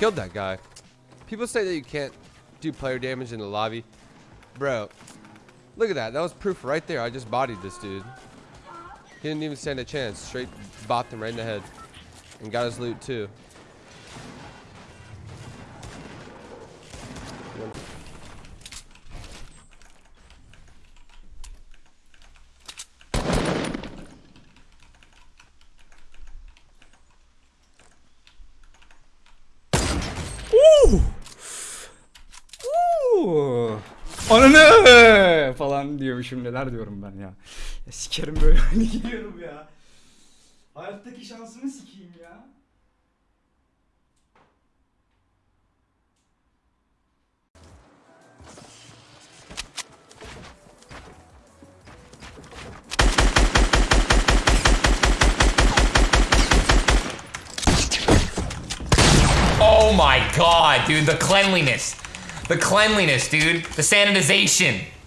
Killed that guy. People say that you can't do player damage in the lobby. Bro, look at that. That was proof right there. I just bodied this dude. He didn't even stand a chance. Straight bopped him right in the head. And got his loot too. Diyormuşum neler diyorum ben ya. ya sikerim böyle oyunu gidiyorum ya. Hayattaki şansımı sikeyim ya. Oh my god, dude, the cleanliness. The cleanliness, dude. The sanitization.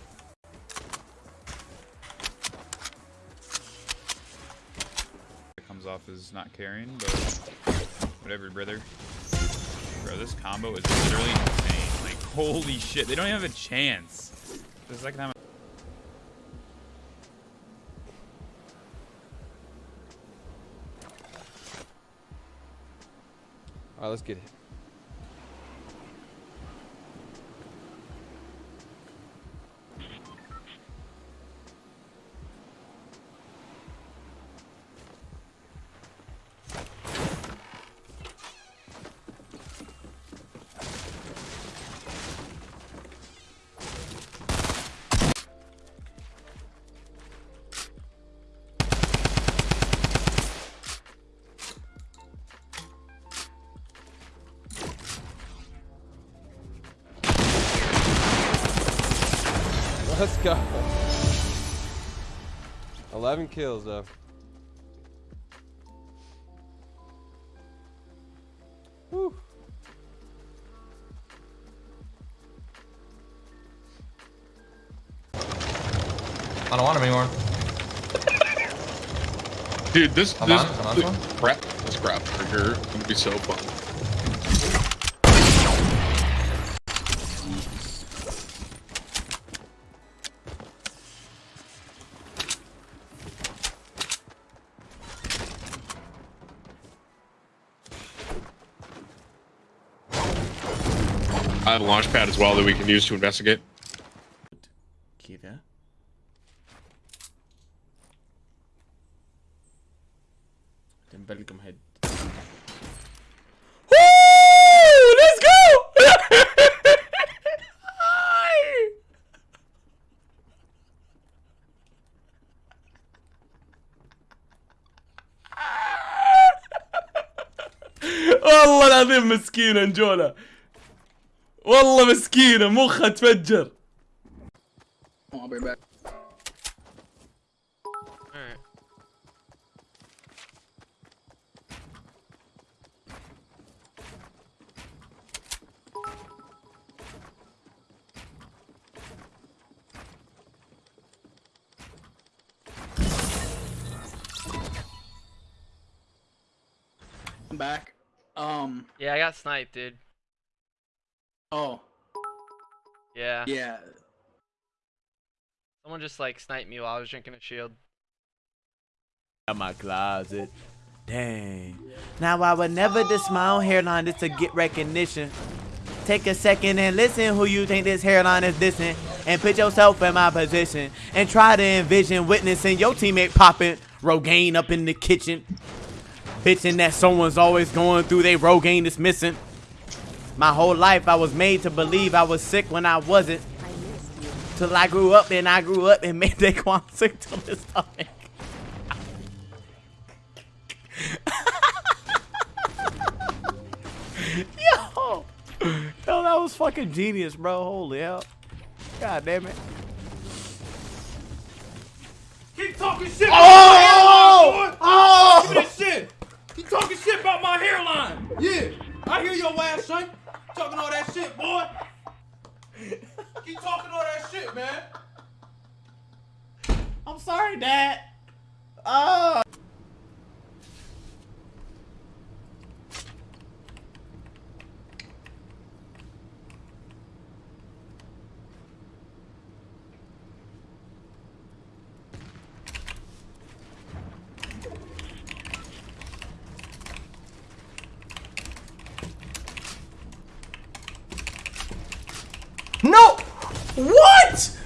As not caring, but whatever, brother. Bro, this combo is literally insane. Like, holy shit, they don't even have a chance. The second time. Alright, let's get it. Let's go. 11 kills though. Whew. I don't want him anymore. Dude, this Come this, on, come on, this come on. crap this crap trigger is gonna be so fun. I have a launch pad as well that we can use to investigate. كذا تنبلكم هيد Let's go! والله العظيم مسكينة نجولة والله مسكينة مخها تفجر I'll be back. I'm back. Um. Yeah, I got sniped, dude. Oh. Yeah. Yeah. Someone just like sniped me while I was drinking a shield. Out my closet. Dang. Now I would never diss my own hairline just to get recognition. Take a second and listen who you think this hairline is dissing. And put yourself in my position. And try to envision witnessing your teammate popping Rogaine up in the kitchen. Bitching that someone's always going through they Rogaine is missing. My whole life I was made to believe I was sick when I wasn't. Till I grew up and I grew up and made Daquan sick to his stomach. Yo! Yo, that was fucking genius, bro. Holy hell. God damn it. Keep talking shit about Oh! Oh! Give me that shit! Keep talking shit about my hairline! Yeah! I hear your ass, son! Talking all that shit, boy! Keep talking all that shit, man! I'm sorry, Dad. Oh. No! What?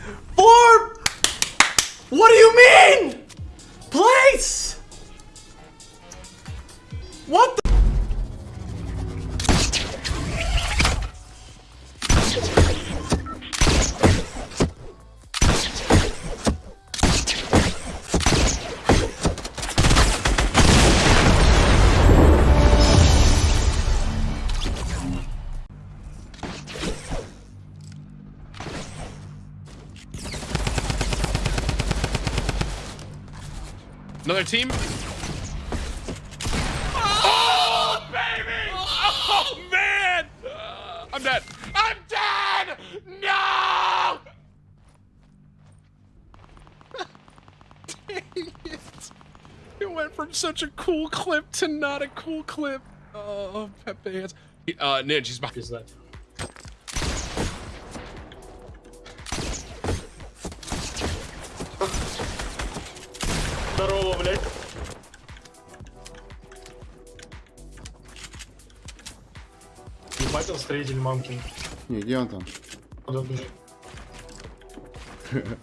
Another team. Oh, baby! Oh, man! Uh, I'm dead. I'm dead! No! Dang it. It went from such a cool clip to not a cool clip. Oh, Pepe has. Uh, Ninja, he's back. Блядь. Ебать он строитель мамкин. Не, где он там? Куда?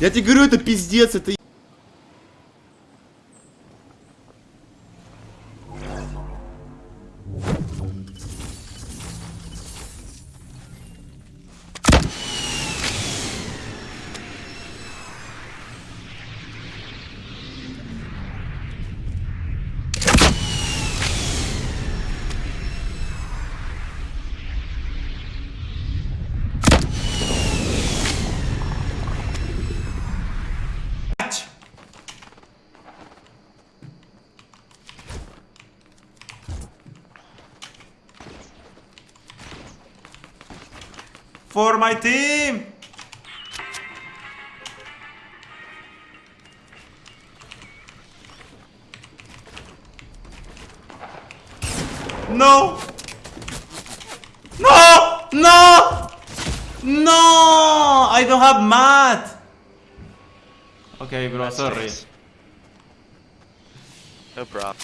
Я тебе говорю, это пиздец, это... For my team! No! No! No! No! I don't have math! Okay, bro, sorry. No problem.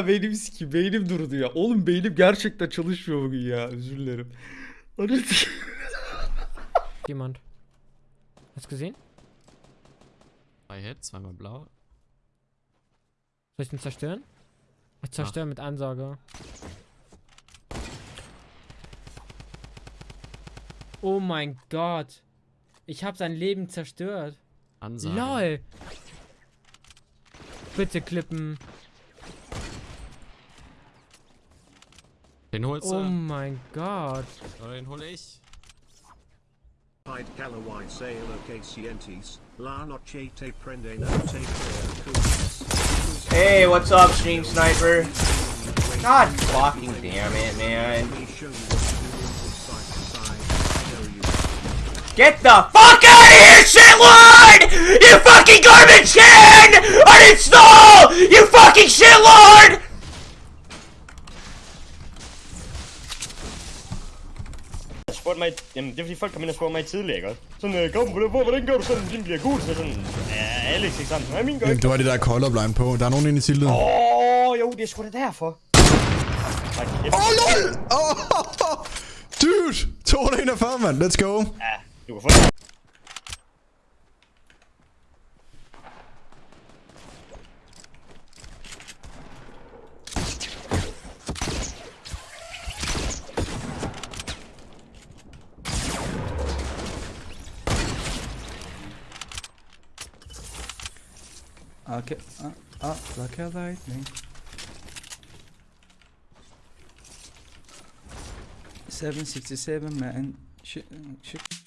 Ya beynim siki beynim durdu ya. Oğlum beynim gerçekten çalışmıyor bugün ya. Özür dilerim. Jemand. Hast du gesehen? Drei Hits, zweimal blau. Soll ich den zerstören? Ich zerstöre mit Ansage. Oh mein Gott. Ich habe sein Leben zerstört. Ansage. LOL. Bitte klippen. Den holst du. Oh mein Gott. Oder den hol ich. Hey, what's up, Stream Sniper? God fucking damn it, man. Get the fuck out of here, shitlord! You fucking garbage can! Uninstall! You fucking shitlord! Spurgte mig, jamen det er fordi folk kom ind og spurgte mig tidligere, ikke? Sådan, øh, kom, hvordan, hvordan gør du sådan, din bliver gul? Så sådan, ja, Alex, ikke sådan, hvad min gør ikke? Det var det der colorblind på. Der er nogen inde i sildet. Åh, oh, jo, det er sgu da derfor. Åh, oh, lol! Oh, dude! 241, mand. Let's go. Ja, du kan få det. Okay. Ah, ah, like a lightning. Seven sixty seven man. Shit, shit.